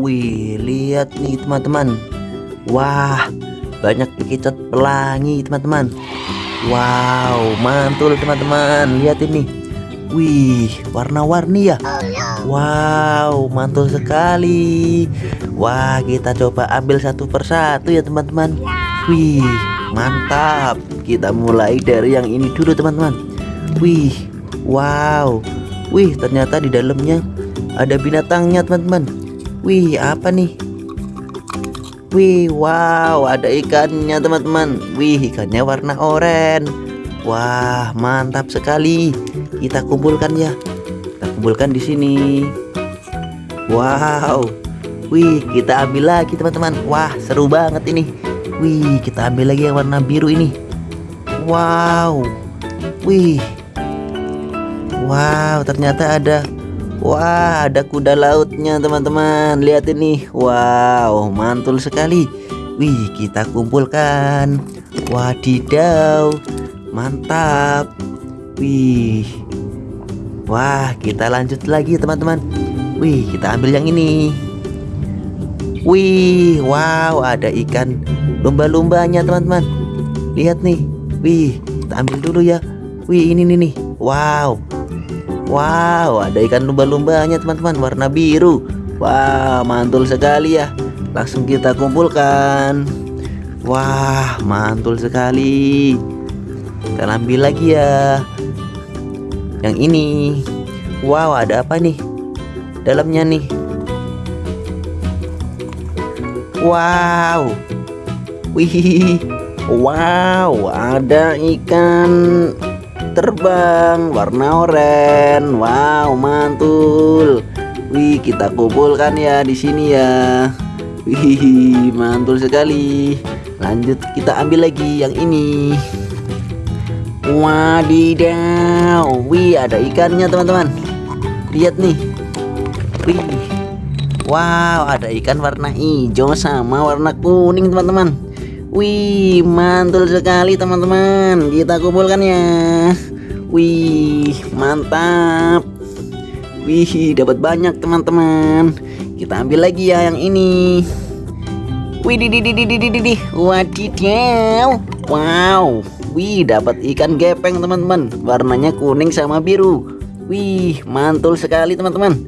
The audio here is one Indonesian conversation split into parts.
Wih, lihat nih teman-teman. Wah, banyak bekicot pelangi teman-teman. Wow, mantul teman-teman. Lihat ini. Wih, warna-warni ya. Wow, mantul sekali. Wah, kita coba ambil satu persatu ya teman-teman. Wih, mantap. Kita mulai dari yang ini dulu teman-teman. Wih, wow. Wih, ternyata di dalamnya ada binatangnya teman-teman. Wih, apa nih? Wih, wow, ada ikannya teman-teman. Wih, ikannya warna oranye. Wah, mantap sekali. Kita kumpulkan ya. Kita kumpulkan di sini. Wow. Wih, kita ambil lagi teman-teman. Wah, seru banget ini. Wih, kita ambil lagi yang warna biru ini. Wow. Wih. Wow, ternyata ada Wah ada kuda lautnya teman-teman. Lihat ini. Wow mantul sekali. Wih kita kumpulkan. Wadidaw Mantap. Wih. Wah kita lanjut lagi teman-teman. Wih kita ambil yang ini. Wih Wow ada ikan Lumba-lumbanya teman-teman. Lihat nih. Wih kita ambil dulu ya. Wih ini nih nih. Wow Wow, ada ikan lumba-lumbanya teman-teman warna biru. Wah, mantul sekali ya. Langsung kita kumpulkan. Wah, mantul sekali. Kita ambil lagi ya. Yang ini. Wow, ada apa nih? Dalamnya nih. Wow. Wih. Wow, ada ikan terbang warna oranye. Wow, mantul. Wih, kita kumpulkan ya di sini ya. Wih, mantul sekali. Lanjut kita ambil lagi yang ini. Wadidaw. Wih, ada ikannya, teman-teman. Lihat nih. Wih. Wow, ada ikan warna hijau sama warna kuning, teman-teman. Wih, mantul sekali teman-teman. Kita kumpulkan ya. Wih, mantap. Wih, dapat banyak teman-teman. Kita ambil lagi ya yang ini. Wih, di di di di di di di. Wadidaw. Wow. Wih, dapat ikan gepeng teman-teman. Warnanya kuning sama biru. Wih, mantul sekali teman-teman.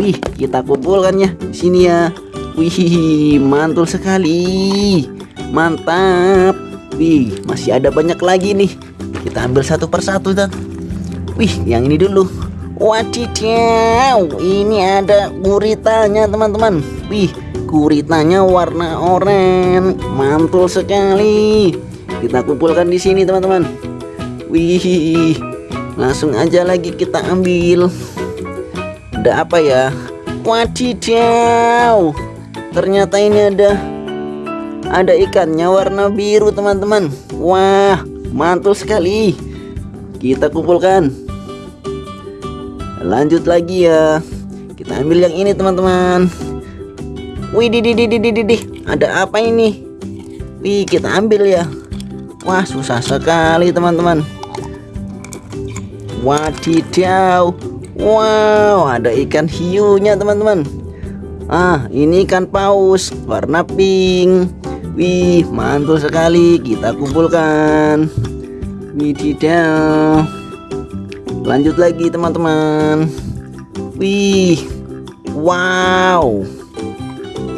Wih, kita kumpulkan ya sini ya. Wih, mantul sekali. Mantap. Wih, masih ada banyak lagi nih. Kita ambil satu persatu dan. Wih, yang ini dulu. Wadidaw, ini ada guritanya teman-teman. Wih, guritanya warna oranye, mantul sekali. Kita kumpulkan di sini teman-teman. Wih, langsung aja lagi kita ambil. Ada apa ya? Wadidaw, ternyata ini ada ada ikannya warna biru teman-teman. Wah, mantul sekali. Kita kumpulkan. Lanjut lagi ya. Kita ambil yang ini teman-teman. Wih di di di di ada apa ini? Wih kita ambil ya. Wah susah sekali teman-teman. Wadidaw. Wow ada ikan hiunya teman-teman ah ini ikan paus warna pink. Wih mantul sekali. Kita kumpulkan. Wididaw lanjut lagi teman-teman. Wih wow.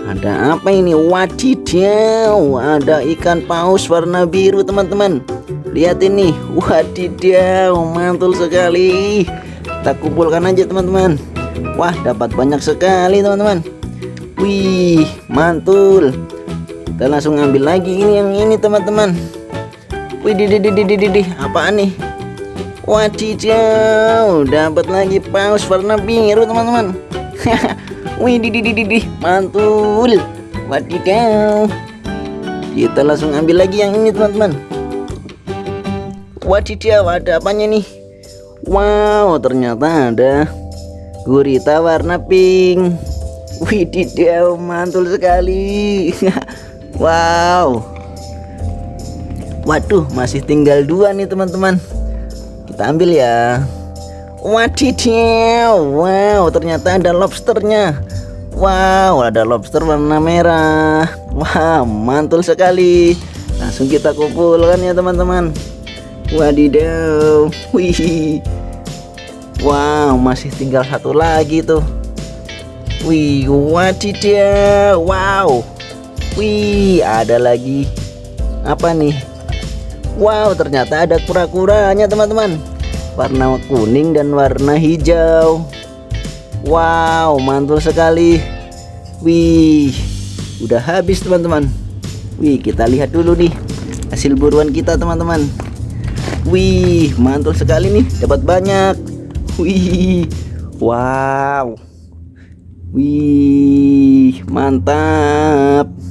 Ada apa ini? Wadidaw ada ikan paus warna biru teman-teman. Lihat ini. Wadidaw mantul sekali. Kita kumpulkan aja teman-teman. Wah dapat banyak sekali teman-teman wih mantul kita langsung ambil lagi ini yang ini teman-teman wih di di di di di apaan nih Wadidaw, dapat lagi paus warna biru teman-teman. Wih, di di di di mantul. Wadidaw. Kita langsung ambil lagi yang ini teman-teman. Wadidaw, ada apanya nih? Wow, ternyata ada gurita warna pink. Wididaw, mantul sekali. wow. Waduh, masih tinggal dua nih teman-teman kita ambil ya wadidaw wow ternyata ada lobsternya Wow, ada lobster warna merah. Wah, mantul sekali. Langsung kita kumpulkan ya teman-teman. Wadidaw. Wih. Wow, masih tinggal satu lagi tuh. Wih, wadidaw. Wow. Wih, ada lagi. Apa nih? Wow, ternyata ada kura-kuranya teman-teman. Warna kuning dan warna hijau. Wow, mantul sekali. Wih, udah habis teman-teman. Wih, kita lihat dulu nih hasil buruan kita teman-teman. Wih, mantul sekali nih, dapat banyak. Wih, wow. Wih, mantap.